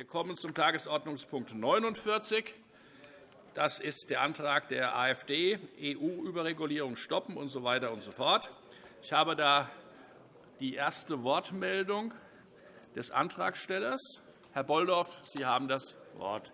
Wir kommen zum Tagesordnungspunkt 49. Das ist der Antrag der AfD, EU-Überregulierung stoppen usw. So weiter und so fort. Ich habe da die erste Wortmeldung des Antragstellers. Herr Bolldorf, Sie haben das Wort.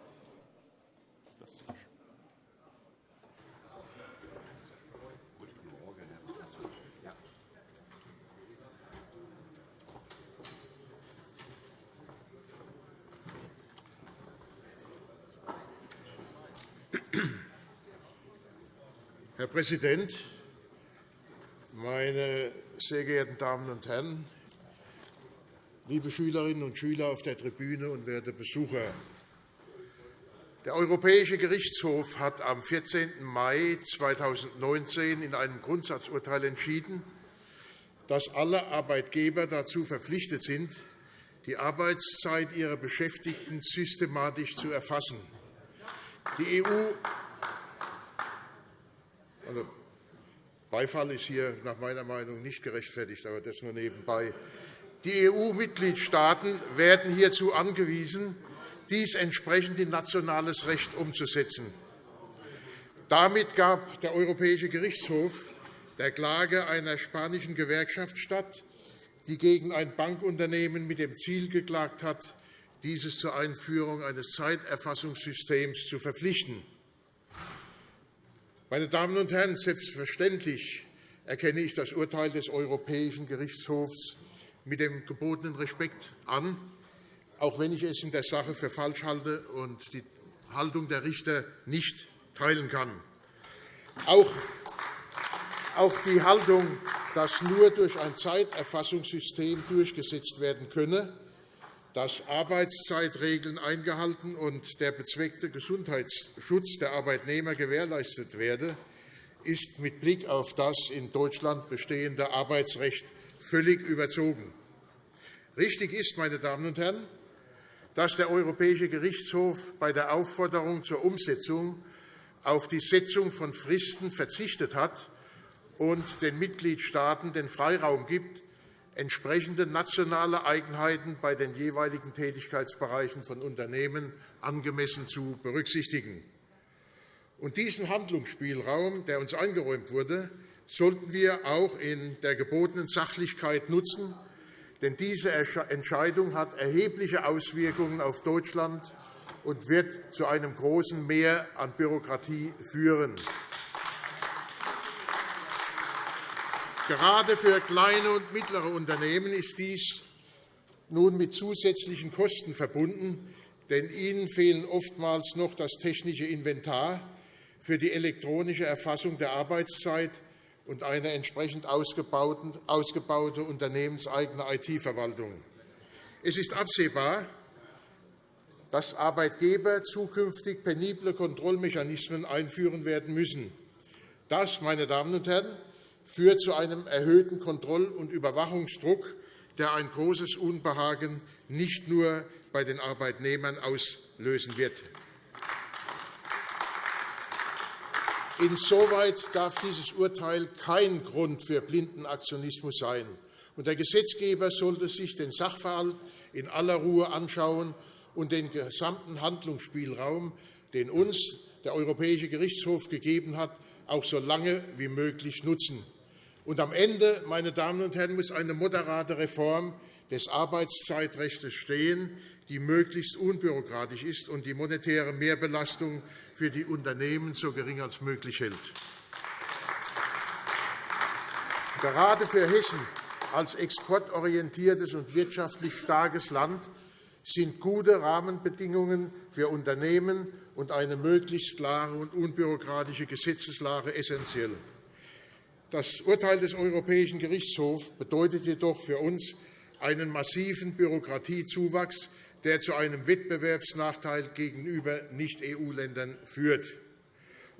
Präsident, meine sehr geehrten Damen und Herren, liebe Schülerinnen und Schüler auf der Tribüne und werte Besucher! Der Europäische Gerichtshof hat am 14. Mai 2019 in einem Grundsatzurteil entschieden, dass alle Arbeitgeber dazu verpflichtet sind, die Arbeitszeit ihrer Beschäftigten systematisch zu erfassen. Die EU also, Beifall ist hier nach meiner Meinung nicht gerechtfertigt, aber das nur nebenbei. Die EU-Mitgliedstaaten werden hierzu angewiesen, dies entsprechend in nationales Recht umzusetzen. Damit gab der Europäische Gerichtshof der Klage einer spanischen Gewerkschaft statt, die gegen ein Bankunternehmen mit dem Ziel geklagt hat, dieses zur Einführung eines Zeiterfassungssystems zu verpflichten. Meine Damen und Herren, selbstverständlich erkenne ich das Urteil des Europäischen Gerichtshofs mit dem gebotenen Respekt an, auch wenn ich es in der Sache für falsch halte und die Haltung der Richter nicht teilen kann. Auch die Haltung, dass nur durch ein Zeiterfassungssystem durchgesetzt werden könne, dass Arbeitszeitregeln eingehalten und der bezweckte Gesundheitsschutz der Arbeitnehmer gewährleistet werde, ist mit Blick auf das in Deutschland bestehende Arbeitsrecht völlig überzogen. Richtig ist, meine Damen und Herren, dass der Europäische Gerichtshof bei der Aufforderung zur Umsetzung auf die Setzung von Fristen verzichtet hat und den Mitgliedstaaten den Freiraum gibt, entsprechende nationale Eigenheiten bei den jeweiligen Tätigkeitsbereichen von Unternehmen angemessen zu berücksichtigen. Und diesen Handlungsspielraum, der uns eingeräumt wurde, sollten wir auch in der gebotenen Sachlichkeit nutzen. Denn diese Entscheidung hat erhebliche Auswirkungen auf Deutschland und wird zu einem großen Mehr an Bürokratie führen. Gerade für kleine und mittlere Unternehmen ist dies nun mit zusätzlichen Kosten verbunden, denn ihnen fehlen oftmals noch das technische Inventar für die elektronische Erfassung der Arbeitszeit und eine entsprechend ausgebaute unternehmenseigene IT-Verwaltung. Es ist absehbar, dass Arbeitgeber zukünftig penible Kontrollmechanismen einführen werden müssen. Das, meine Damen und Herren, führt zu einem erhöhten Kontroll- und Überwachungsdruck, der ein großes Unbehagen nicht nur bei den Arbeitnehmern auslösen wird. Insoweit darf dieses Urteil kein Grund für blinden Aktionismus sein. Der Gesetzgeber sollte sich den Sachverhalt in aller Ruhe anschauen und den gesamten Handlungsspielraum, den uns der Europäische Gerichtshof gegeben hat, auch so lange wie möglich nutzen. Und am Ende, meine Damen und Herren, muss eine moderate Reform des Arbeitszeitrechts stehen, die möglichst unbürokratisch ist und die monetäre Mehrbelastung für die Unternehmen so gering als möglich hält. Gerade für Hessen als exportorientiertes und wirtschaftlich starkes Land sind gute Rahmenbedingungen für Unternehmen und eine möglichst klare und unbürokratische Gesetzeslage essentiell. Das Urteil des Europäischen Gerichtshofs bedeutet jedoch für uns einen massiven Bürokratiezuwachs, der zu einem Wettbewerbsnachteil gegenüber Nicht-EU-Ländern führt.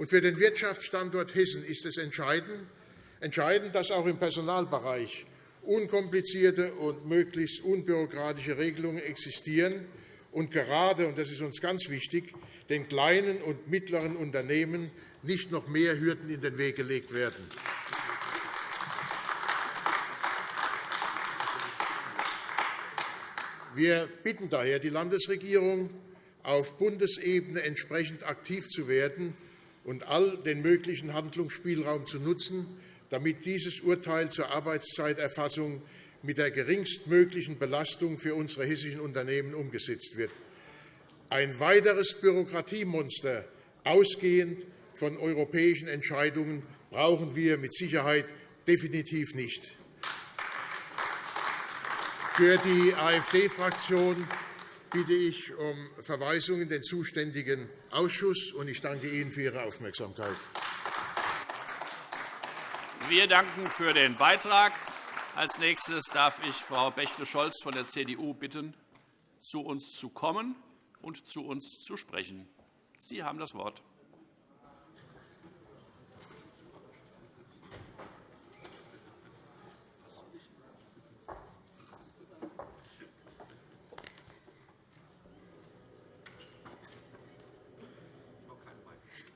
Für den Wirtschaftsstandort Hessen ist es entscheidend, dass auch im Personalbereich unkomplizierte und möglichst unbürokratische Regelungen existieren und gerade, und das ist uns ganz wichtig, den kleinen und mittleren Unternehmen nicht noch mehr Hürden in den Weg gelegt werden. Wir bitten daher die Landesregierung, auf Bundesebene entsprechend aktiv zu werden und all den möglichen Handlungsspielraum zu nutzen, damit dieses Urteil zur Arbeitszeiterfassung mit der geringstmöglichen Belastung für unsere hessischen Unternehmen umgesetzt wird. Ein weiteres Bürokratiemonster, ausgehend von europäischen Entscheidungen, brauchen wir mit Sicherheit definitiv nicht. Für die AfD-Fraktion bitte ich um Verweisung in den zuständigen Ausschuss. Ich danke Ihnen für Ihre Aufmerksamkeit. Wir danken für den Beitrag. Als nächstes darf ich Frau Bächle-Scholz von der CDU bitten, zu uns zu kommen und zu uns zu sprechen. Sie haben das Wort.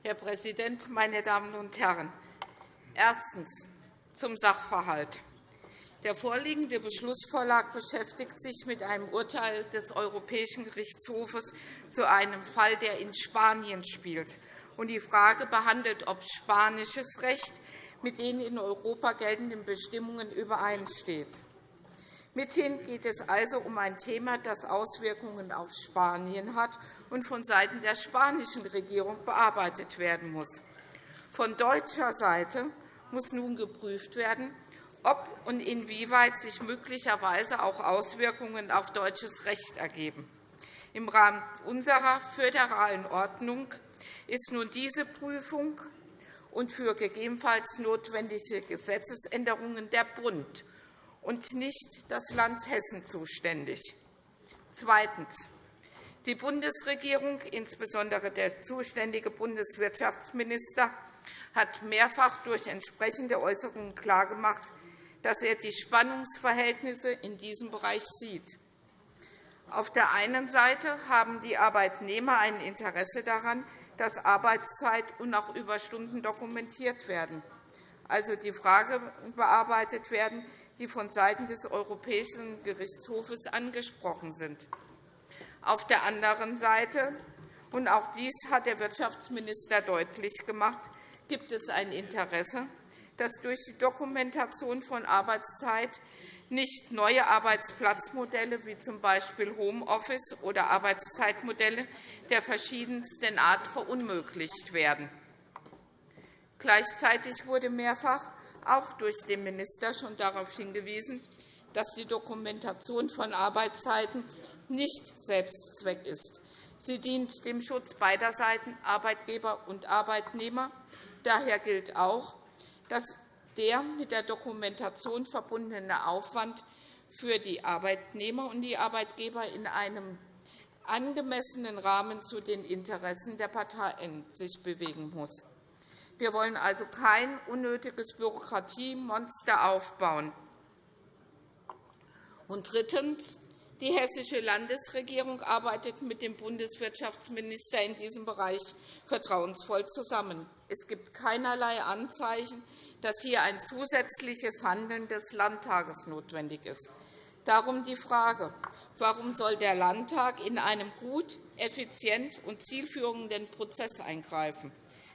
Herr Präsident, meine Damen und Herren! Erstens zum Sachverhalt. Der vorliegende Beschlussvorschlag beschäftigt sich mit einem Urteil des Europäischen Gerichtshofes zu einem Fall, der in Spanien spielt, und die Frage behandelt, ob spanisches Recht mit den in Europa geltenden Bestimmungen übereinsteht. Mithin geht es also um ein Thema, das Auswirkungen auf Spanien hat und vonseiten der spanischen Regierung bearbeitet werden muss. Von deutscher Seite muss nun geprüft werden, ob und inwieweit sich möglicherweise auch Auswirkungen auf deutsches Recht ergeben. Im Rahmen unserer föderalen Ordnung ist nun diese Prüfung und für gegebenenfalls notwendige Gesetzesänderungen der Bund und nicht das Land Hessen zuständig. Zweitens. Die Bundesregierung, insbesondere der zuständige Bundeswirtschaftsminister, hat mehrfach durch entsprechende Äußerungen klargemacht, dass er die Spannungsverhältnisse in diesem Bereich sieht. Auf der einen Seite haben die Arbeitnehmer ein Interesse daran, dass Arbeitszeit und auch Überstunden dokumentiert werden, also die Frage bearbeitet werden, die vonseiten des Europäischen Gerichtshofes angesprochen sind. Auf der anderen Seite, und auch dies hat der Wirtschaftsminister deutlich gemacht, gibt es ein Interesse, dass durch die Dokumentation von Arbeitszeit nicht neue Arbeitsplatzmodelle wie z. B. Homeoffice oder Arbeitszeitmodelle der verschiedensten Art verunmöglicht werden. Gleichzeitig wurde mehrfach auch durch den Minister schon darauf hingewiesen, dass die Dokumentation von Arbeitszeiten nicht Selbstzweck ist. Sie dient dem Schutz beider Seiten, Arbeitgeber und Arbeitnehmer. Daher gilt auch, dass der mit der Dokumentation verbundene Aufwand für die Arbeitnehmer und die Arbeitgeber in einem angemessenen Rahmen zu den Interessen der Parteien sich bewegen muss. Wir wollen also kein unnötiges Bürokratiemonster aufbauen. Und drittens. Die Hessische Landesregierung arbeitet mit dem Bundeswirtschaftsminister in diesem Bereich vertrauensvoll zusammen. Es gibt keinerlei Anzeichen, dass hier ein zusätzliches Handeln des Landtages notwendig ist. Darum die Frage, warum soll der Landtag in einem gut, effizient und zielführenden Prozess eingreifen?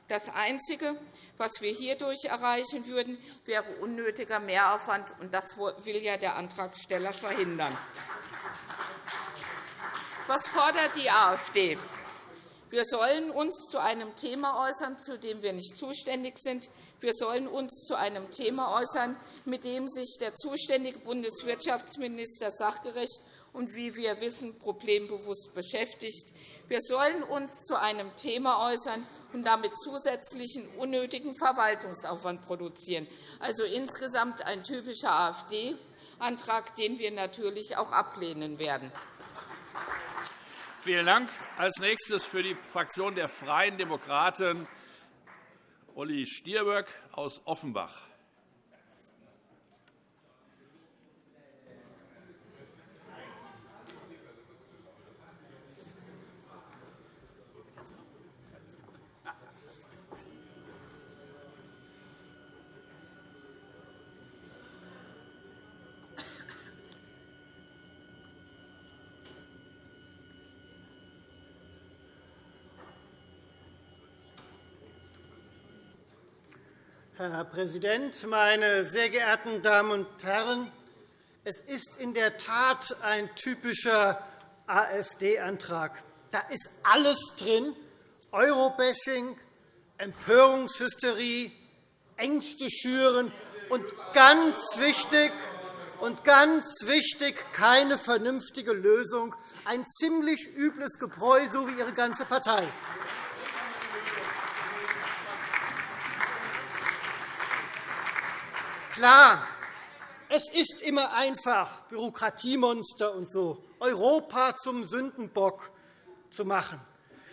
Das Einzige, was wir hierdurch erreichen würden, wäre unnötiger Mehraufwand, und das will ja der Antragsteller verhindern. Was fordert die AfD? Wir sollen uns zu einem Thema äußern, zu dem wir nicht zuständig sind. Wir sollen uns zu einem Thema äußern, mit dem sich der zuständige Bundeswirtschaftsminister sachgerecht und, wie wir wissen, problembewusst beschäftigt. Wir sollen uns zu einem Thema äußern und damit zusätzlichen unnötigen Verwaltungsaufwand produzieren. Also insgesamt ein typischer AfD-Antrag, den wir natürlich auch ablehnen werden. Vielen Dank. Als nächstes für die Fraktion der Freien Demokraten Olli Stirböck aus Offenbach. Herr Präsident, meine sehr geehrten Damen und Herren! Es ist in der Tat ein typischer AfD-Antrag. Da ist alles drin, Eurobashing, Empörungshysterie, Ängste schüren und ganz wichtig, und ganz wichtig, keine vernünftige Lösung, ein ziemlich übles Gebräu, so wie Ihre ganze Partei. Klar, es ist immer einfach, Bürokratiemonster und so, Europa zum Sündenbock zu machen.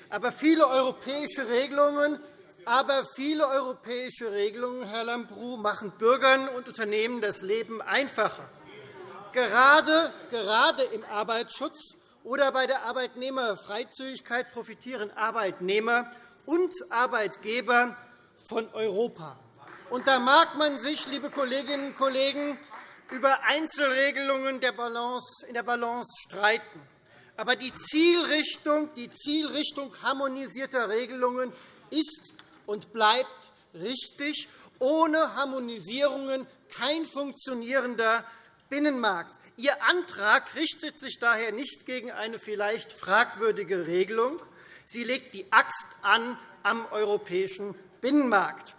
Aber viele europäische Regelungen aber viele europäische Regelungen, Herr Lambrou, machen Bürgern und Unternehmen das Leben einfacher. Gerade, gerade im Arbeitsschutz oder bei der Arbeitnehmerfreizügigkeit profitieren Arbeitnehmer und Arbeitgeber von Europa. Und da mag man sich, liebe Kolleginnen und Kollegen, über Einzelregelungen in der Balance streiten. Aber die Zielrichtung, die Zielrichtung harmonisierter Regelungen ist und bleibt richtig. Ohne Harmonisierungen kein funktionierender Binnenmarkt. Ihr Antrag richtet sich daher nicht gegen eine vielleicht fragwürdige Regelung. Sie legt die Axt an am europäischen Binnenmarkt.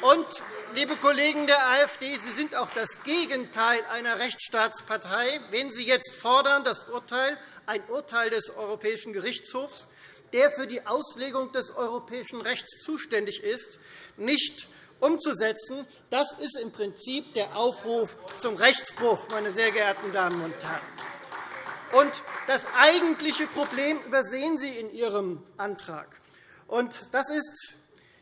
Und, liebe Kollegen der AfD, Sie sind auch das Gegenteil einer Rechtsstaatspartei, wenn Sie jetzt fordern, das Urteil, ein Urteil des Europäischen Gerichtshofs der für die Auslegung des europäischen Rechts zuständig ist, nicht umzusetzen. Das ist im Prinzip der Aufruf zum Rechtsbruch, meine sehr geehrten Damen und Herren. Und das eigentliche Problem übersehen Sie in Ihrem Antrag. Und das ist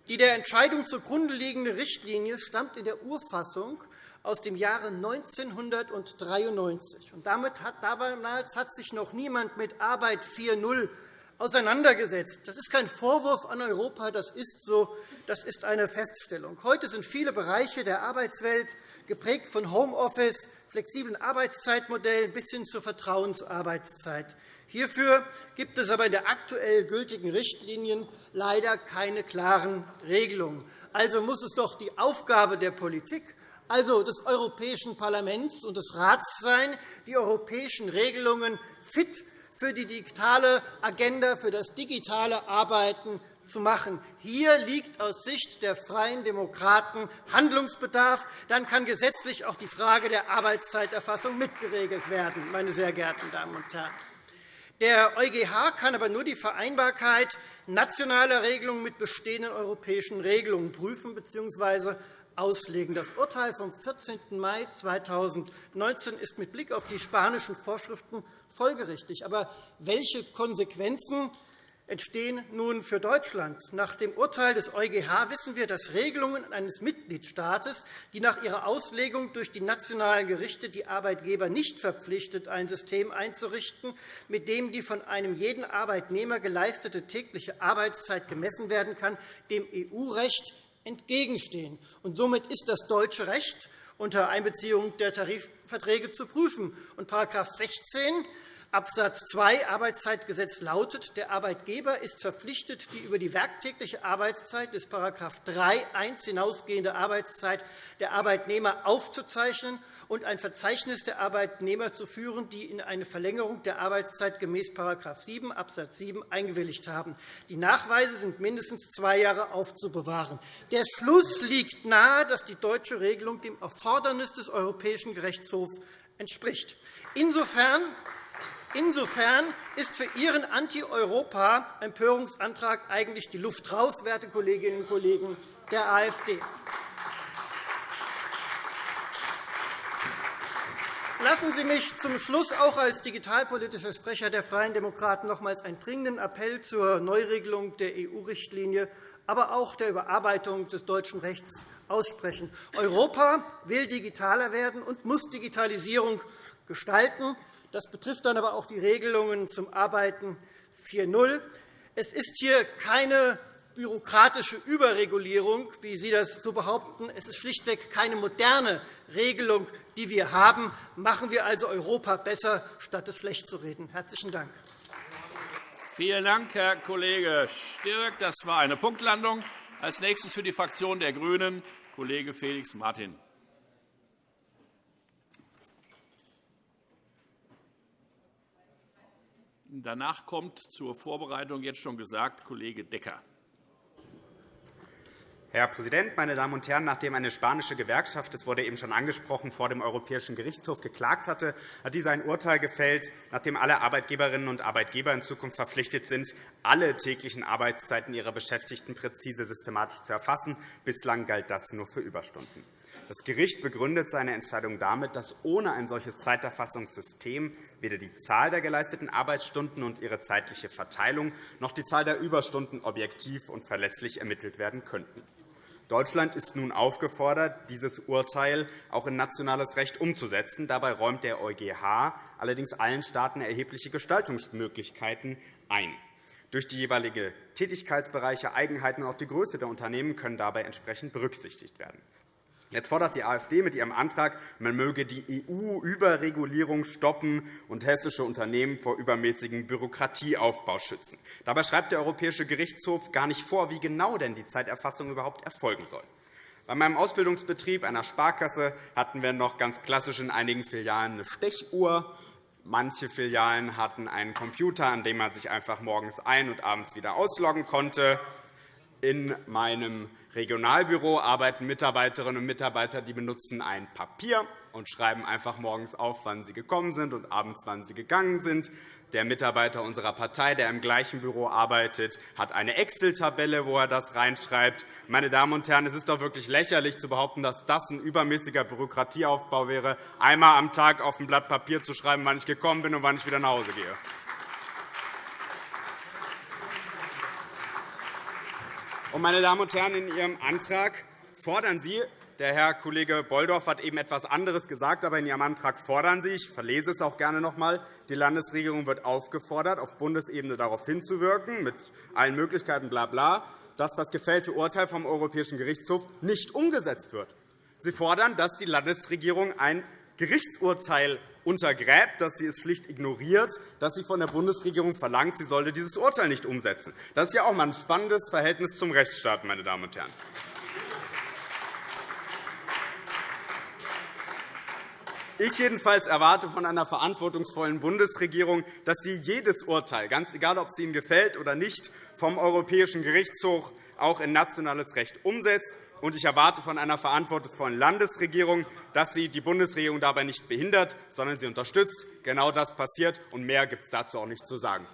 die der Entscheidung zugrunde liegende Richtlinie stammt in der Urfassung aus dem Jahre 1993. Und damit hat, damals hat sich noch niemand mit Arbeit 4.0 auseinandergesetzt. Das ist kein Vorwurf an Europa, das ist so, das ist eine Feststellung. Heute sind viele Bereiche der Arbeitswelt geprägt von Homeoffice, flexiblen Arbeitszeitmodellen bis hin zur Vertrauensarbeitszeit. Hierfür gibt es aber in der aktuell gültigen Richtlinien leider keine klaren Regelungen. Also muss es doch die Aufgabe der Politik, also des Europäischen Parlaments und des Rats sein, die europäischen Regelungen fit für die digitale Agenda, für das digitale Arbeiten zu machen. Hier liegt aus Sicht der Freien Demokraten Handlungsbedarf. Dann kann gesetzlich auch die Frage der Arbeitszeiterfassung mitgeregelt werden, meine sehr geehrten Damen und Herren. Der EuGH kann aber nur die Vereinbarkeit nationaler Regelungen mit bestehenden europäischen Regelungen prüfen bzw. auslegen. Das Urteil vom 14. Mai 2019 ist mit Blick auf die spanischen Vorschriften folgerichtig. Aber welche Konsequenzen entstehen nun für Deutschland? Nach dem Urteil des EuGH wissen wir, dass Regelungen eines Mitgliedstaates, die nach ihrer Auslegung durch die nationalen Gerichte die Arbeitgeber nicht verpflichtet, ein System einzurichten, mit dem die von einem jeden Arbeitnehmer geleistete tägliche Arbeitszeit gemessen werden kann, dem EU-Recht entgegenstehen. Und somit ist das deutsche Recht unter Einbeziehung der Tarifverträge zu prüfen. Und § 16 Abs. 2 Arbeitszeitgesetz lautet, der Arbeitgeber ist verpflichtet, die über die werktägliche Arbeitszeit des § 3.1 hinausgehende Arbeitszeit der Arbeitnehmer aufzuzeichnen und ein Verzeichnis der Arbeitnehmer zu führen, die in eine Verlängerung der Arbeitszeit gemäß § 7 Abs. 7 eingewilligt haben. Die Nachweise sind mindestens zwei Jahre aufzubewahren. Der Schluss liegt nahe, dass die deutsche Regelung dem Erfordernis des Europäischen Gerichtshofs entspricht. Insofern Insofern ist für Ihren Anti-Europa-Empörungsantrag eigentlich die Luft raus, werte Kolleginnen und Kollegen der AfD. Lassen Sie mich zum Schluss auch als digitalpolitischer Sprecher der Freien Demokraten nochmals einen dringenden Appell zur Neuregelung der EU-Richtlinie, aber auch der Überarbeitung des deutschen Rechts aussprechen. Europa will digitaler werden und muss Digitalisierung gestalten. Das betrifft dann aber auch die Regelungen zum Arbeiten 4.0. Es ist hier keine bürokratische Überregulierung, wie Sie das so behaupten. Es ist schlichtweg keine moderne Regelung, die wir haben. Machen wir also Europa besser, statt es schlecht zu reden. – Herzlichen Dank. Vielen Dank, Herr Kollege Stirk. Das war eine Punktlandung. Als nächstes für die Fraktion der GRÜNEN Kollege Felix Martin. Danach kommt zur Vorbereitung jetzt schon gesagt Kollege Decker. Herr Präsident, meine Damen und Herren! Nachdem eine spanische Gewerkschaft, das wurde eben schon angesprochen, vor dem Europäischen Gerichtshof geklagt hatte, hat dieser ein Urteil gefällt, nachdem alle Arbeitgeberinnen und Arbeitgeber in Zukunft verpflichtet sind, alle täglichen Arbeitszeiten ihrer Beschäftigten präzise systematisch zu erfassen. Bislang galt das nur für Überstunden. Das Gericht begründet seine Entscheidung damit, dass ohne ein solches Zeiterfassungssystem weder die Zahl der geleisteten Arbeitsstunden und ihre zeitliche Verteilung noch die Zahl der Überstunden objektiv und verlässlich ermittelt werden könnten. Deutschland ist nun aufgefordert, dieses Urteil auch in nationales Recht umzusetzen. Dabei räumt der EuGH allerdings allen Staaten erhebliche Gestaltungsmöglichkeiten ein. Durch die jeweiligen Tätigkeitsbereiche, Eigenheiten und auch die Größe der Unternehmen können dabei entsprechend berücksichtigt werden. Jetzt fordert die AfD mit ihrem Antrag, man möge die EU-Überregulierung stoppen und hessische Unternehmen vor übermäßigem Bürokratieaufbau schützen. Dabei schreibt der Europäische Gerichtshof gar nicht vor, wie genau denn die Zeiterfassung überhaupt erfolgen soll. Bei meinem Ausbildungsbetrieb einer Sparkasse hatten wir noch ganz klassisch in einigen Filialen eine Stechuhr. Manche Filialen hatten einen Computer, an dem man sich einfach morgens ein- und abends wieder ausloggen konnte. In meinem Regionalbüro arbeiten Mitarbeiterinnen und Mitarbeiter, die benutzen ein Papier und schreiben einfach morgens auf, wann sie gekommen sind und abends, wann sie gegangen sind. Der Mitarbeiter unserer Partei, der im gleichen Büro arbeitet, hat eine Excel-Tabelle, wo er das reinschreibt. Meine Damen und Herren, es ist doch wirklich lächerlich zu behaupten, dass das ein übermäßiger Bürokratieaufbau wäre, einmal am Tag auf ein Blatt Papier zu schreiben, wann ich gekommen bin und wann ich wieder nach Hause gehe. Meine Damen und Herren, in Ihrem Antrag fordern Sie, der Herr Kollege Bolldorf hat eben etwas anderes gesagt, aber in Ihrem Antrag fordern Sie, ich verlese es auch gerne noch einmal, die Landesregierung wird aufgefordert, auf Bundesebene darauf hinzuwirken, mit allen Möglichkeiten, bla, bla, dass das gefällte Urteil vom Europäischen Gerichtshof nicht umgesetzt wird. Sie fordern, dass die Landesregierung ein Gerichtsurteil untergräbt, dass sie es schlicht ignoriert, dass sie von der Bundesregierung verlangt, sie sollte dieses Urteil nicht umsetzen. Das ist ja auch einmal ein spannendes Verhältnis zum Rechtsstaat, meine Damen und Herren. Ich jedenfalls erwarte von einer verantwortungsvollen Bundesregierung, dass sie jedes Urteil, ganz egal, ob es Ihnen gefällt oder nicht, vom Europäischen Gerichtshof auch in nationales Recht umsetzt und ich erwarte von einer verantwortungsvollen Landesregierung, dass sie die Bundesregierung dabei nicht behindert, sondern sie unterstützt. Genau das passiert, und mehr gibt es dazu auch nicht zu sagen.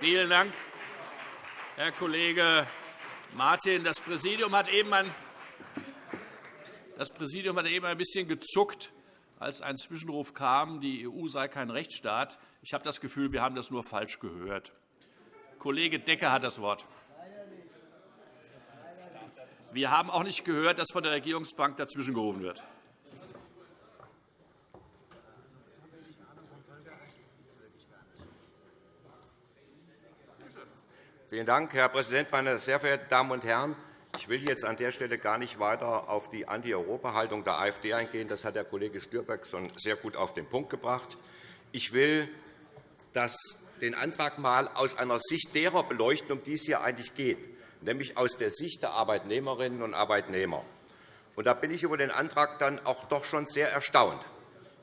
Vielen Dank, Herr Kollege Martin. Das Präsidium hat eben ein das Präsidium hat eben ein bisschen gezuckt, als ein Zwischenruf kam, die EU sei kein Rechtsstaat. Ich habe das Gefühl, wir haben das nur falsch gehört. Kollege Decker hat das Wort. Wir haben auch nicht gehört, dass von der Regierungsbank dazwischen gerufen wird. Vielen Dank, Herr Präsident, meine sehr verehrten Damen und Herren! Ich will jetzt an der Stelle gar nicht weiter auf die Anti-Europa-Haltung der AfD eingehen. Das hat der Kollege Stürbeck schon sehr gut auf den Punkt gebracht. Ich will den Antrag einmal aus einer Sicht derer beleuchten, um die es hier eigentlich geht nämlich aus der Sicht der Arbeitnehmerinnen und Arbeitnehmer. Und da bin ich über den Antrag dann auch doch schon sehr erstaunt.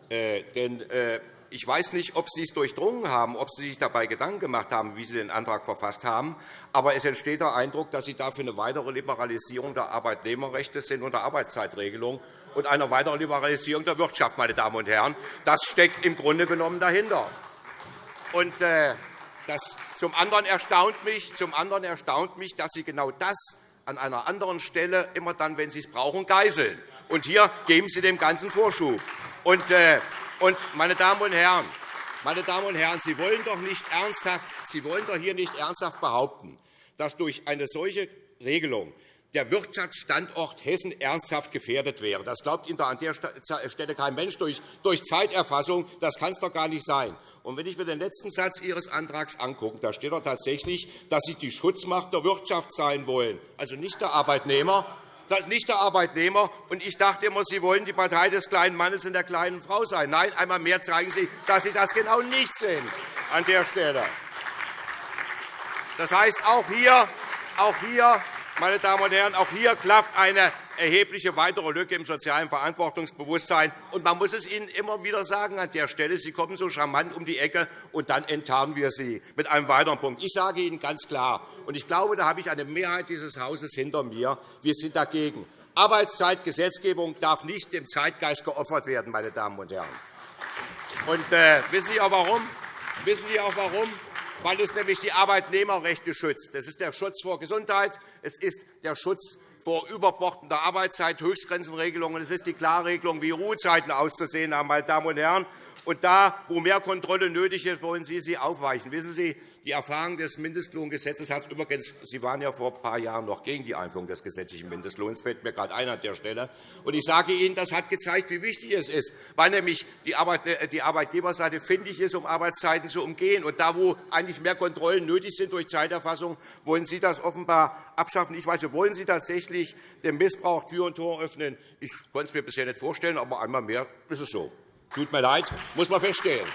Äh, denn äh, ich weiß nicht, ob Sie es durchdrungen haben, ob Sie sich dabei Gedanken gemacht haben, wie Sie den Antrag verfasst haben. Aber es entsteht der Eindruck, dass Sie dafür eine weitere Liberalisierung der Arbeitnehmerrechte sind und der Arbeitszeitregelung und eine weitere Liberalisierung der Wirtschaft, meine Damen und Herren. Das steckt im Grunde genommen dahinter. Und, äh, das zum anderen, erstaunt mich, zum anderen erstaunt mich, dass Sie genau das an einer anderen Stelle immer dann, wenn Sie es brauchen, geißeln. Und hier geben Sie dem Ganzen Vorschub. Und, äh, und, meine Damen und Herren, meine Damen und Herren, Sie wollen doch nicht ernsthaft, Sie wollen doch hier nicht ernsthaft behaupten, dass durch eine solche Regelung der Wirtschaftsstandort Hessen ernsthaft gefährdet wäre. Das glaubt Ihnen an der Stelle kein Mensch durch Zeiterfassung. Das kann es doch gar nicht sein. Und wenn ich mir den letzten Satz Ihres Antrags angucke, da steht doch tatsächlich, dass Sie die Schutzmacht der Wirtschaft sein wollen, also nicht der Arbeitnehmer. Nicht der Arbeitnehmer. Und ich dachte immer, Sie wollen die Partei des kleinen Mannes und der kleinen Frau sein. Nein, einmal mehr zeigen Sie, dass Sie das genau nicht sind an der Stelle. Das heißt, auch hier, auch hier meine Damen und Herren, auch hier klafft eine erhebliche weitere Lücke im sozialen Verantwortungsbewusstsein. Und man muss es Ihnen immer wieder sagen an der Stelle. Sie kommen so charmant um die Ecke, und dann enttarnen wir Sie mit einem weiteren Punkt. Ich sage Ihnen ganz klar, und ich glaube, da habe ich eine Mehrheit dieses Hauses hinter mir, wir sind dagegen. Arbeitszeitgesetzgebung darf nicht dem Zeitgeist geopfert werden, meine Damen und Herren. Und, äh, wissen Sie auch warum? Wissen Sie auch warum? Weil es nämlich die Arbeitnehmerrechte schützt. Das ist der Schutz vor Gesundheit, es ist der Schutz vor überbordender Arbeitszeit, Höchstgrenzenregelungen, es ist die Klarregelung, wie Ruhezeiten auszusehen haben. Meine Damen und Herren. Und da, wo mehr Kontrolle nötig ist, wollen Sie sie aufweichen. Wissen Sie, die Erfahrung des Mindestlohngesetzes hat übrigens, Sie waren ja vor ein paar Jahren noch gegen die Einführung des gesetzlichen Mindestlohns, fällt mir gerade ein an der Stelle. Und ich sage Ihnen, das hat gezeigt, wie wichtig es ist, weil nämlich die Arbeitgeberseite findig ist, um Arbeitszeiten zu umgehen. Und da, wo eigentlich mehr Kontrollen nötig sind durch Zeiterfassung, wollen Sie das offenbar abschaffen. Ich weiß, wollen Sie tatsächlich dem Missbrauch Tür und Tor öffnen? Ich konnte es mir bisher nicht vorstellen, aber einmal mehr ist es so. Tut mir leid, muss man feststellen.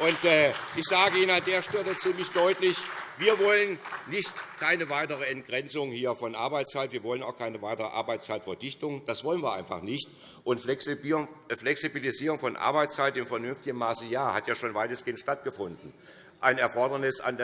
Äh, ich sage Ihnen an der Stelle ziemlich deutlich, wir wollen nicht keine weitere Entgrenzung hier von Arbeitszeit. Wir wollen auch keine weitere Arbeitszeitverdichtung. Das wollen wir einfach nicht. Und Flexibilisierung von Arbeitszeit im vernünftigen Maße ja, hat ja schon weitestgehend stattgefunden ein Erfordernis an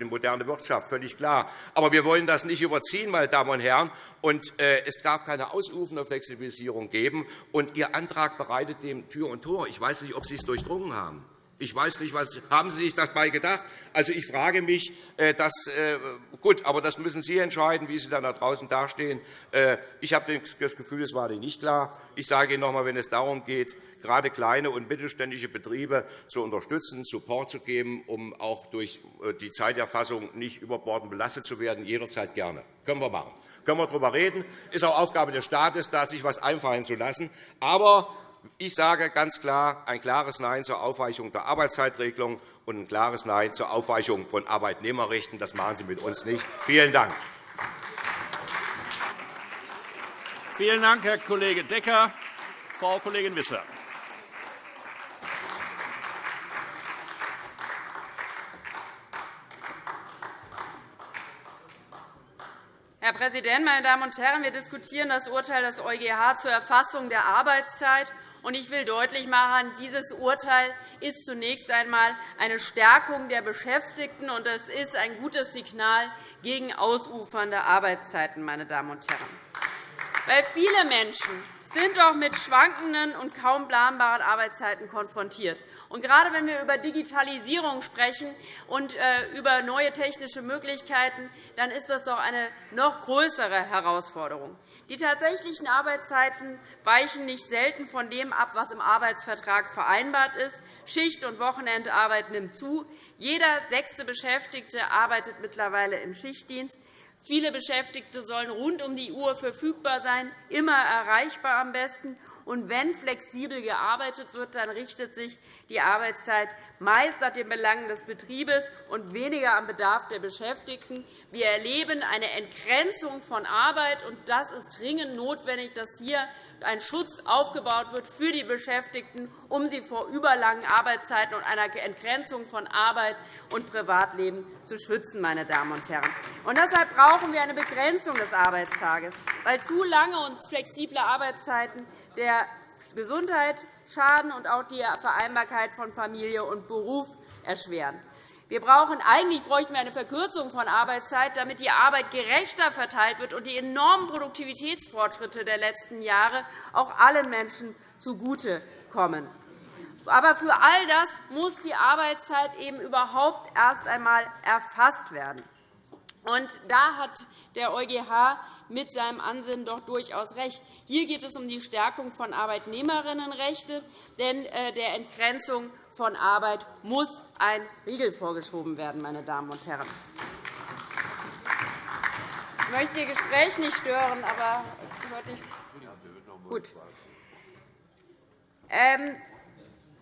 die moderne Wirtschaft, völlig klar. Aber wir wollen das nicht überziehen, meine Damen und Herren. Und äh, es darf keine ausufernde Flexibilisierung geben. Und Ihr Antrag bereitet dem Tür und Tor. Ich weiß nicht, ob Sie es durchdrungen haben. Ich weiß nicht, was haben Sie sich dabei gedacht? Also, ich frage mich, äh, das, äh, gut, aber das müssen Sie entscheiden, wie Sie dann da draußen dastehen. Ich habe das Gefühl, es war Ihnen nicht klar. Ich sage Ihnen noch einmal, wenn es darum geht, gerade kleine und mittelständische Betriebe zu unterstützen, Support zu geben, um auch durch äh, die Zeiterfassung nicht überbordend belastet zu werden, jederzeit gerne. Können wir machen. Können wir darüber reden. Es ist auch Aufgabe des Staates, da sich etwas einfallen zu lassen. Aber ich sage ganz klar ein klares Nein zur Aufweichung der Arbeitszeitregelung und ein klares Nein zur Aufweichung von Arbeitnehmerrechten. Das machen Sie mit uns nicht. Vielen Dank. Vielen Dank, Herr Kollege Decker. Frau Kollegin Wissler. Herr Präsident, meine Damen und Herren! Wir diskutieren das Urteil des EuGH zur Erfassung der Arbeitszeit. Ich will deutlich machen, dieses Urteil ist zunächst einmal eine Stärkung der Beschäftigten, und es ist ein gutes Signal gegen ausufernde Arbeitszeiten. Meine Damen und Herren. Weil viele Menschen sind auch mit schwankenden und kaum planbaren Arbeitszeiten konfrontiert. Und gerade wenn wir über Digitalisierung sprechen und äh, über neue technische Möglichkeiten, dann ist das doch eine noch größere Herausforderung. Die tatsächlichen Arbeitszeiten weichen nicht selten von dem ab, was im Arbeitsvertrag vereinbart ist. Schicht- und Wochenendarbeit nimmt zu. Jeder sechste Beschäftigte arbeitet mittlerweile im Schichtdienst. Viele Beschäftigte sollen rund um die Uhr verfügbar sein, immer erreichbar am besten. Und wenn flexibel gearbeitet wird, dann richtet sich die Arbeitszeit meist nach den Belangen des Betriebes und weniger am Bedarf der Beschäftigten. Wir erleben eine Entgrenzung von Arbeit, und das ist dringend notwendig, dass hier ein Schutz aufgebaut wird für die Beschäftigten, um sie vor überlangen Arbeitszeiten und einer Entgrenzung von Arbeit und Privatleben zu schützen. Meine Damen und Herren. Und deshalb brauchen wir eine Begrenzung des Arbeitstages, weil zu lange und flexible Arbeitszeiten der Gesundheit schaden und auch die Vereinbarkeit von Familie und Beruf erschweren. Wir brauchen, eigentlich bräuchten wir eine Verkürzung von Arbeitszeit, damit die Arbeit gerechter verteilt wird und die enormen Produktivitätsfortschritte der letzten Jahre auch allen Menschen zugutekommen. Aber für all das muss die Arbeitszeit eben überhaupt erst einmal erfasst werden. Und da hat der EuGH mit seinem Ansinnen doch durchaus recht. Hier geht es um die Stärkung von Arbeitnehmerinnenrechten, denn äh, der Entgrenzung von Arbeit muss ein Riegel vorgeschoben werden. Meine Damen und Herren. Ich möchte Ihr Gespräch nicht stören, aber hört nicht. Gut. Ähm,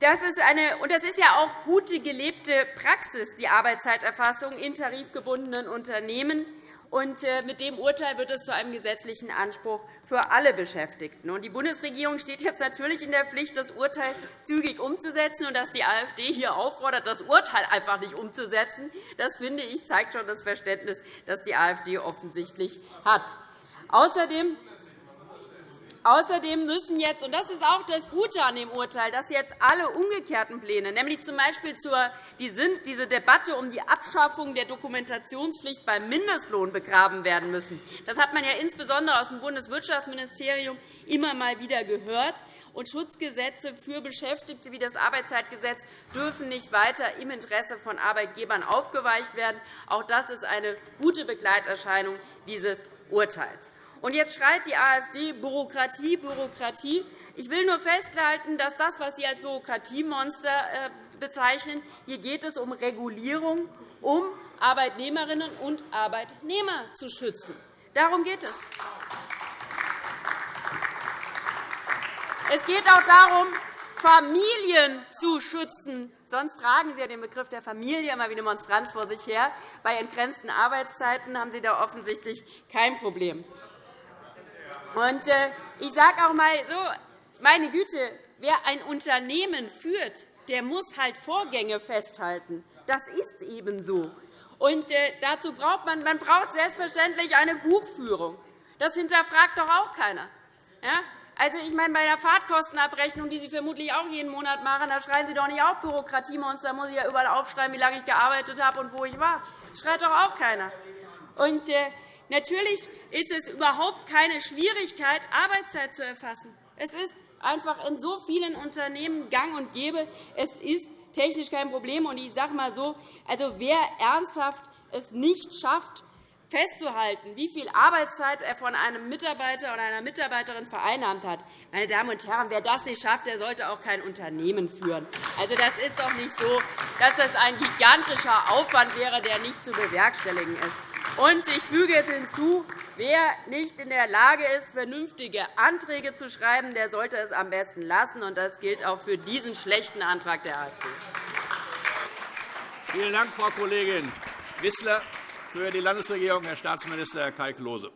das ist, eine, und das ist ja auch gute gelebte Praxis, die Arbeitszeiterfassung in tarifgebundenen Unternehmen. Und äh, mit dem Urteil wird es zu einem gesetzlichen Anspruch für alle Beschäftigten. Die Bundesregierung steht jetzt natürlich in der Pflicht, das Urteil zügig umzusetzen. Und dass die AfD hier auffordert, das Urteil einfach nicht umzusetzen, das finde ich, zeigt schon das Verständnis, das die AfD offensichtlich hat. Außerdem Außerdem müssen jetzt, und das ist auch das Gute an dem Urteil, dass jetzt alle umgekehrten Pläne, nämlich z. B. Diese Debatte um die Abschaffung der Dokumentationspflicht beim Mindestlohn begraben werden müssen. Das hat man ja insbesondere aus dem Bundeswirtschaftsministerium immer mal wieder gehört. Und Schutzgesetze für Beschäftigte wie das Arbeitszeitgesetz dürfen nicht weiter im Interesse von Arbeitgebern aufgeweicht werden. Auch das ist eine gute Begleiterscheinung dieses Urteils. Und jetzt schreit die AfD Bürokratie, Bürokratie. Ich will nur festhalten, dass das, was Sie als Bürokratiemonster äh, bezeichnen, hier geht es um Regulierung, um Arbeitnehmerinnen und Arbeitnehmer zu schützen. Darum geht es. Es geht auch darum, Familien zu schützen. Sonst tragen Sie ja den Begriff der Familie immer wie eine Monstranz vor sich her. Bei entgrenzten Arbeitszeiten haben Sie da offensichtlich kein Problem. Und äh, ich sage auch einmal so, meine Güte, wer ein Unternehmen führt, der muss halt Vorgänge festhalten. Das ist eben so. Und äh, dazu braucht man, man braucht selbstverständlich eine Buchführung. Das hinterfragt doch auch keiner. Ja? Also, ich meine, bei der Fahrtkostenabrechnung, die Sie vermutlich auch jeden Monat machen, da schreien Sie doch nicht auf Bürokratiemonster. Da muss ich ja überall aufschreiben, wie lange ich gearbeitet habe und wo ich war. Das schreit doch auch keiner. Und, äh, Natürlich ist es überhaupt keine Schwierigkeit, Arbeitszeit zu erfassen. Es ist einfach in so vielen Unternehmen gang und gäbe. Es ist technisch kein Problem. ich sage mal so, also wer ernsthaft es nicht schafft, festzuhalten, wie viel Arbeitszeit er von einem Mitarbeiter oder einer Mitarbeiterin vereinnahmt hat. Meine Damen und Herren, wer das nicht schafft, der sollte auch kein Unternehmen führen. Also, das ist doch nicht so, dass das ein gigantischer Aufwand wäre, der nicht zu bewerkstelligen ist. Und ich füge hinzu, wer nicht in der Lage ist, vernünftige Anträge zu schreiben, der sollte es am besten lassen. Und das gilt auch für diesen schlechten Antrag der AfD. Vielen Dank, Frau Kollegin Wissler. Für die Landesregierung Herr Staatsminister Kai Klose.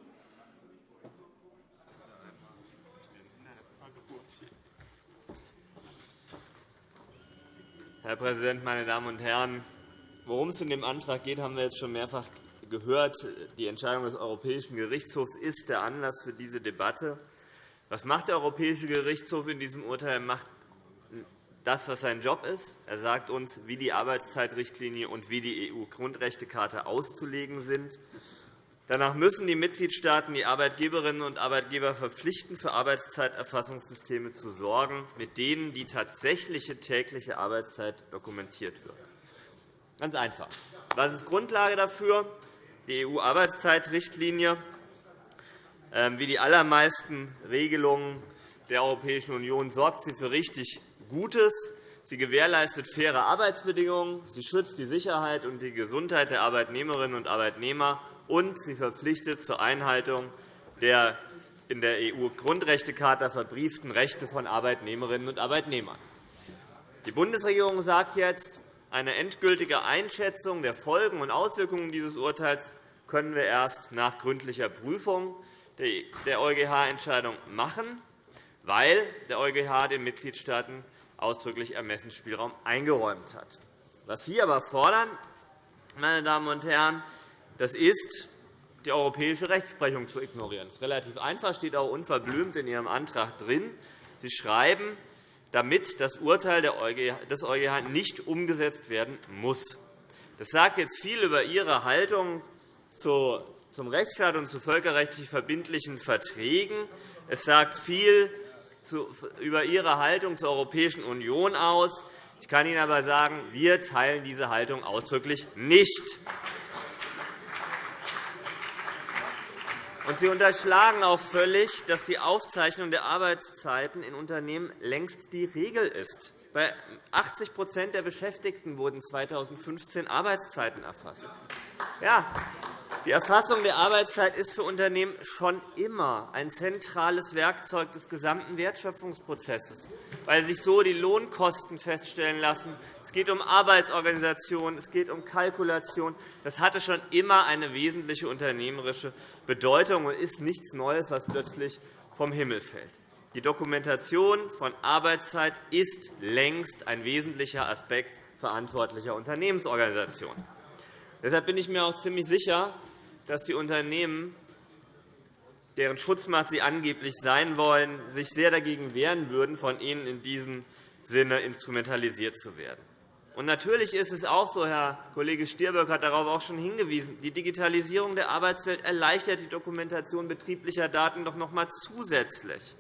Herr Präsident, meine Damen und Herren! Worum es in dem Antrag geht, haben wir jetzt schon mehrfach gehört, die Entscheidung des Europäischen Gerichtshofs ist der Anlass für diese Debatte. Was macht der Europäische Gerichtshof in diesem Urteil? Er macht das, was sein Job ist. Er sagt uns, wie die Arbeitszeitrichtlinie und wie die EU-Grundrechtecharta auszulegen sind. Danach müssen die Mitgliedstaaten die Arbeitgeberinnen und Arbeitgeber verpflichten, für Arbeitszeiterfassungssysteme zu sorgen, mit denen die tatsächliche tägliche Arbeitszeit dokumentiert wird. Ganz einfach. Was ist Grundlage dafür? Die EU-Arbeitszeitrichtlinie. Ähm, wie die allermeisten Regelungen der Europäischen Union sorgt sie für richtig Gutes. Sie gewährleistet faire Arbeitsbedingungen, sie schützt die Sicherheit und die Gesundheit der Arbeitnehmerinnen und Arbeitnehmer, und sie verpflichtet zur Einhaltung der in der EU-Grundrechtecharta verbrieften Rechte von Arbeitnehmerinnen und Arbeitnehmern. Die Bundesregierung sagt jetzt, eine endgültige Einschätzung der Folgen und Auswirkungen dieses Urteils können wir erst nach gründlicher Prüfung der EuGH-Entscheidung machen, weil der EuGH den Mitgliedstaaten ausdrücklich Ermessensspielraum eingeräumt hat. Was Sie aber fordern, meine Damen und Herren, das ist, die europäische Rechtsprechung zu ignorieren. Das ist relativ einfach, steht auch unverblümt in Ihrem Antrag drin. Sie schreiben, damit das Urteil des EuGH nicht umgesetzt werden muss. Das sagt jetzt viel über Ihre Haltung zum Rechtsstaat und zu völkerrechtlich verbindlichen Verträgen. Es sagt viel über Ihre Haltung zur Europäischen Union aus. Ich kann Ihnen aber sagen, wir teilen diese Haltung ausdrücklich nicht. Und Sie unterschlagen auch völlig, dass die Aufzeichnung der Arbeitszeiten in Unternehmen längst die Regel ist. Bei 80% der Beschäftigten wurden 2015 Arbeitszeiten erfasst. Ja, die Erfassung der Arbeitszeit ist für Unternehmen schon immer ein zentrales Werkzeug des gesamten Wertschöpfungsprozesses, weil sich so die Lohnkosten feststellen lassen, Es geht um Arbeitsorganisation, es geht um Kalkulation. Das hatte schon immer eine wesentliche unternehmerische Bedeutung und ist nichts Neues, was plötzlich vom Himmel fällt. Die Dokumentation von Arbeitszeit ist längst ein wesentlicher Aspekt verantwortlicher Unternehmensorganisationen. Deshalb bin ich mir auch ziemlich sicher, dass die Unternehmen, deren Schutzmacht sie angeblich sein wollen, sich sehr dagegen wehren würden, von ihnen in diesem Sinne instrumentalisiert zu werden. Und natürlich ist es auch so, Herr Kollege Stirböck hat darauf auch schon hingewiesen, die Digitalisierung der Arbeitswelt erleichtert die Dokumentation betrieblicher Daten doch noch einmal zusätzlich.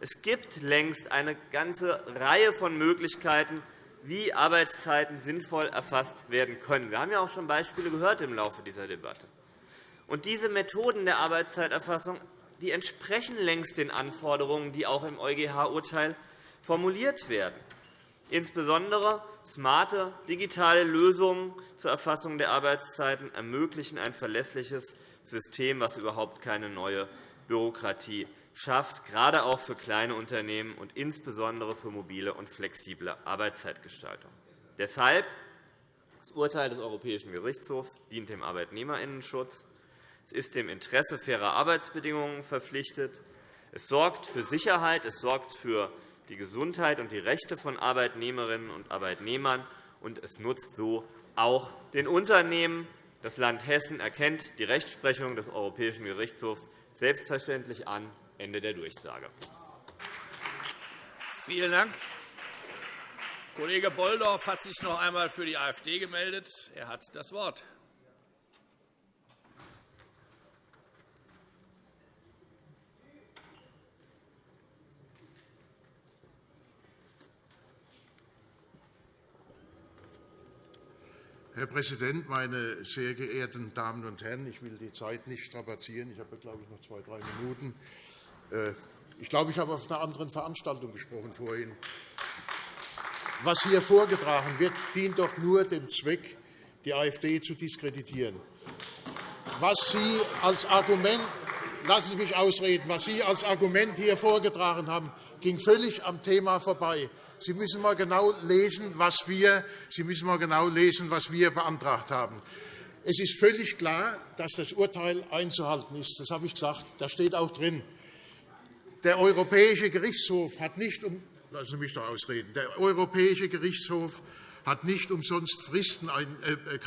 Es gibt längst eine ganze Reihe von Möglichkeiten, wie Arbeitszeiten sinnvoll erfasst werden können. Wir haben ja auch schon Beispiele gehört im Laufe dieser Debatte. Und diese Methoden der Arbeitszeiterfassung die entsprechen längst den Anforderungen, die auch im EuGH-Urteil formuliert werden. Insbesondere smarte digitale Lösungen zur Erfassung der Arbeitszeiten ermöglichen ein verlässliches System, das überhaupt keine neue Bürokratie schafft, gerade auch für kleine Unternehmen und insbesondere für mobile und flexible Arbeitszeitgestaltung. Deshalb das Urteil des Europäischen Gerichtshofs dient dem Arbeitnehmerinnenschutz. Es ist dem Interesse fairer Arbeitsbedingungen verpflichtet. Es sorgt für Sicherheit, es sorgt für die Gesundheit und die Rechte von Arbeitnehmerinnen und Arbeitnehmern, und es nutzt so auch den Unternehmen. Das Land Hessen erkennt die Rechtsprechung des Europäischen Gerichtshofs selbstverständlich an. Ende der Durchsage. Vielen Dank. Kollege Bolldorf hat sich noch einmal für die AfD gemeldet. Er hat das Wort. Herr Präsident, meine sehr geehrten Damen und Herren! Ich will die Zeit nicht strapazieren. Ich habe, glaube ich, noch zwei, drei Minuten. Äh, ich glaube, ich habe auf einer anderen Veranstaltung gesprochen vorhin. Was hier vorgetragen wird, dient doch nur dem Zweck, die AfD zu diskreditieren. Was Sie als Argument Lassen Sie mich ausreden. Was Sie als Argument hier vorgetragen haben, ging völlig am Thema vorbei. Sie müssen einmal genau lesen, was wir, Sie müssen mal genau lesen, was wir beantragt haben. Es ist völlig klar, dass das Urteil einzuhalten ist. Das habe ich gesagt. Das steht auch drin. Der Europäische Gerichtshof hat nicht um Lassen Sie mich doch ausreden. Der Europäische Gerichtshof hat nicht umsonst Fristen, äh,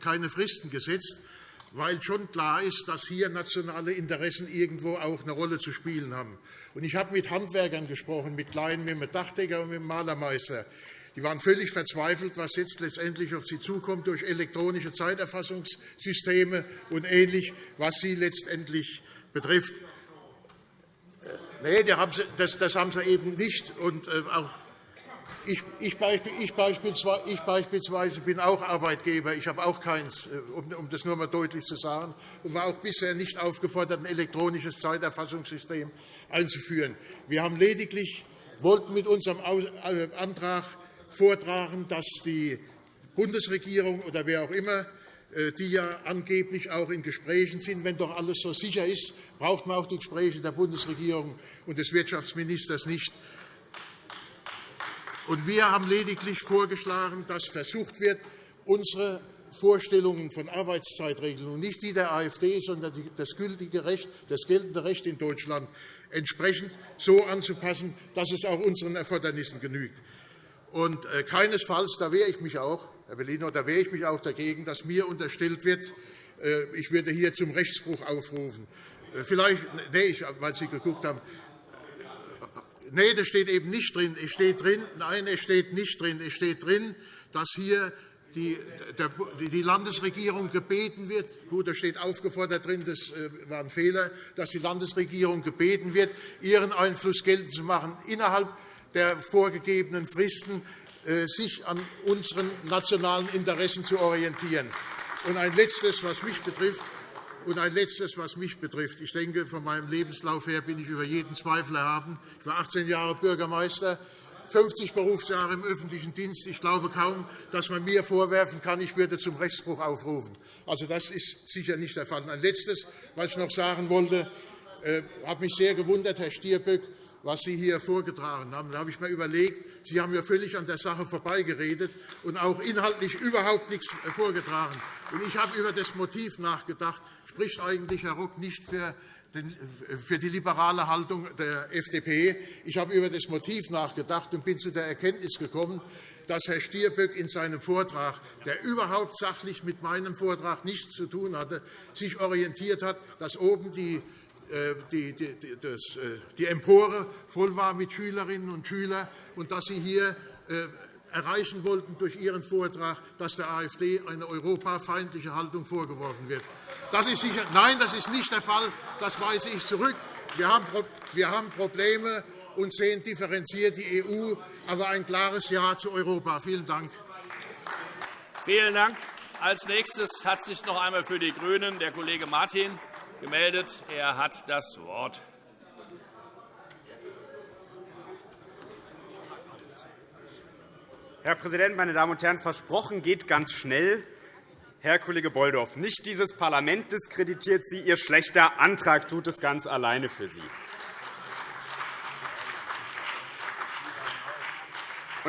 keine Fristen gesetzt, weil schon klar ist, dass hier nationale Interessen irgendwo auch eine Rolle zu spielen haben. Ich habe mit Handwerkern gesprochen, mit Kleinen, mit dem Dachdecker und mit dem Malermeister. Die waren völlig verzweifelt, was jetzt letztendlich auf sie zukommt durch elektronische Zeiterfassungssysteme und ähnlich, was sie letztendlich betrifft. Nein, das haben sie eben nicht. Und äh, auch ich, ich, beispielsweise, ich beispielsweise bin auch Arbeitgeber. Ich habe auch keins, äh, um das nur einmal deutlich zu sagen, und war auch bisher nicht aufgefordert, ein elektronisches Zeiterfassungssystem einzuführen. Wir haben lediglich wollten mit unserem äh, Antrag vortragen, dass die Bundesregierung oder wer auch immer, die ja angeblich auch in Gesprächen sind, wenn doch alles so sicher ist, braucht man auch die Gespräche der Bundesregierung und des Wirtschaftsministers nicht. Wir haben lediglich vorgeschlagen, dass versucht wird, unsere Vorstellungen von Arbeitszeitregelungen, nicht die der AfD, sondern das gültige Recht, das geltende Recht in Deutschland entsprechend so anzupassen, dass es auch unseren Erfordernissen genügt. Und äh, keinesfalls, da wehre ich mich auch, Herr Bellino, da wehre ich mich auch dagegen, dass mir unterstellt wird, äh, ich würde hier zum Rechtsbruch aufrufen. Äh, vielleicht, nee, weil Sie geguckt haben, Nein, das steht eben nicht drin. Es steht drin. Nein, es steht nicht drin. Es steht drin, dass hier die, Landesregierung gebeten wird, gut, da steht aufgefordert drin, das äh, war ein Fehler, dass die Landesregierung gebeten wird, ihren Einfluss geltend zu machen, innerhalb der vorgegebenen Fristen sich an unseren nationalen Interessen zu orientieren. Und ein Letztes, was mich betrifft. Und ein Letztes, was mich betrifft. Ich denke, von meinem Lebenslauf her bin ich über jeden Zweifel erhaben. Ich war 18 Jahre Bürgermeister, 50 Berufsjahre im öffentlichen Dienst. Ich glaube kaum, dass man mir vorwerfen kann, ich würde zum Rechtsbruch aufrufen. Also, das ist sicher nicht der Fall. Ein Letztes, was ich noch sagen wollte, äh, hat mich sehr gewundert, Herr Stirböck, was Sie hier vorgetragen haben. Da habe ich mir überlegt, Sie haben ja völlig an der Sache vorbeigeredet und auch inhaltlich überhaupt nichts vorgetragen. Ich habe über das Motiv nachgedacht. Spricht eigentlich Herr Rock nicht für für die liberale Haltung der FDP. Ich habe über das Motiv nachgedacht und bin zu der Erkenntnis gekommen, dass Herr Stirböck in seinem Vortrag, der überhaupt sachlich mit meinem Vortrag nichts zu tun hatte, sich orientiert hat, dass oben die äh, die, die, äh, die Empore voll war mit Schülerinnen und Schülern und dass Sie hier äh, erreichen wollten durch Ihren Vortrag, dass der AfD eine europafeindliche Haltung vorgeworfen wird. Das ist sicher, nein, das ist nicht der Fall. Das weise ich zurück. Wir haben Probleme und sehen differenziert die EU, aber ein klares Ja zu Europa. Vielen Dank. Vielen Dank. Als nächstes hat sich noch einmal für die GRÜNEN der Kollege Martin gemeldet. Er hat das Wort. Herr Präsident, meine Damen und Herren! Versprochen geht ganz schnell. Herr Kollege Bolldorf, nicht dieses Parlament diskreditiert Sie, Ihr schlechter Antrag tut es ganz alleine für Sie.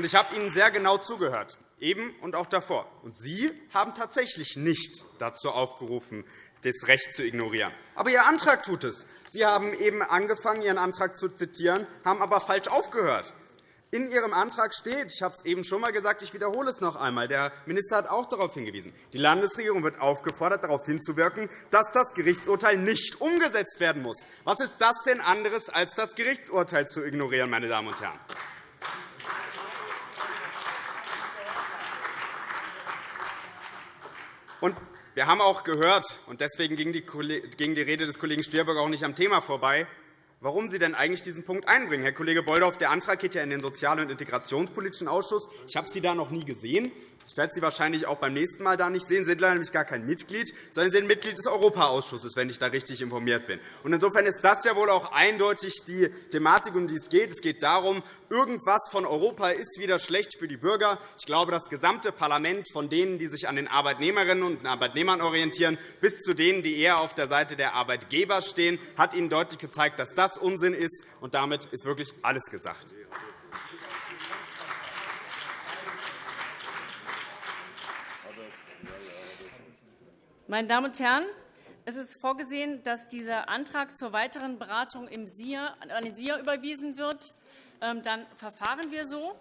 Ich habe Ihnen sehr genau zugehört, eben und auch davor. Und Sie haben tatsächlich nicht dazu aufgerufen, das Recht zu ignorieren. Aber Ihr Antrag tut es. Sie haben eben angefangen, Ihren Antrag zu zitieren, haben aber falsch aufgehört. In Ihrem Antrag steht, ich habe es eben schon einmal gesagt, ich wiederhole es noch einmal, der Minister hat auch darauf hingewiesen, die Landesregierung wird aufgefordert, darauf hinzuwirken, dass das Gerichtsurteil nicht umgesetzt werden muss. Was ist das denn anderes, als das Gerichtsurteil zu ignorieren, meine Damen und Herren? Und wir haben auch gehört, und deswegen ging die Rede des Kollegen Stirböck auch nicht am Thema vorbei, warum Sie denn eigentlich diesen Punkt einbringen. Herr Kollege Bolldorf, der Antrag geht ja in den Sozial- und Integrationspolitischen Ausschuss. Ich habe Sie da noch nie gesehen. Ich werde Sie wahrscheinlich auch beim nächsten Mal da nicht sehen. Sie sind leider nämlich gar kein Mitglied, sondern Sie sind Mitglied des Europaausschusses, wenn ich da richtig informiert bin. Insofern ist das ja wohl auch eindeutig die Thematik, um die es geht. Es geht darum, irgendwas von Europa ist wieder schlecht für die Bürger. Ich glaube, das gesamte Parlament, von denen, die sich an den Arbeitnehmerinnen und Arbeitnehmern orientieren, bis zu denen, die eher auf der Seite der Arbeitgeber stehen, hat Ihnen deutlich gezeigt, dass das Unsinn ist. Und damit ist wirklich alles gesagt. Meine Damen und Herren, es ist vorgesehen, dass dieser Antrag zur weiteren Beratung im SIA, an den SIA überwiesen wird. Ähm, dann verfahren wir so.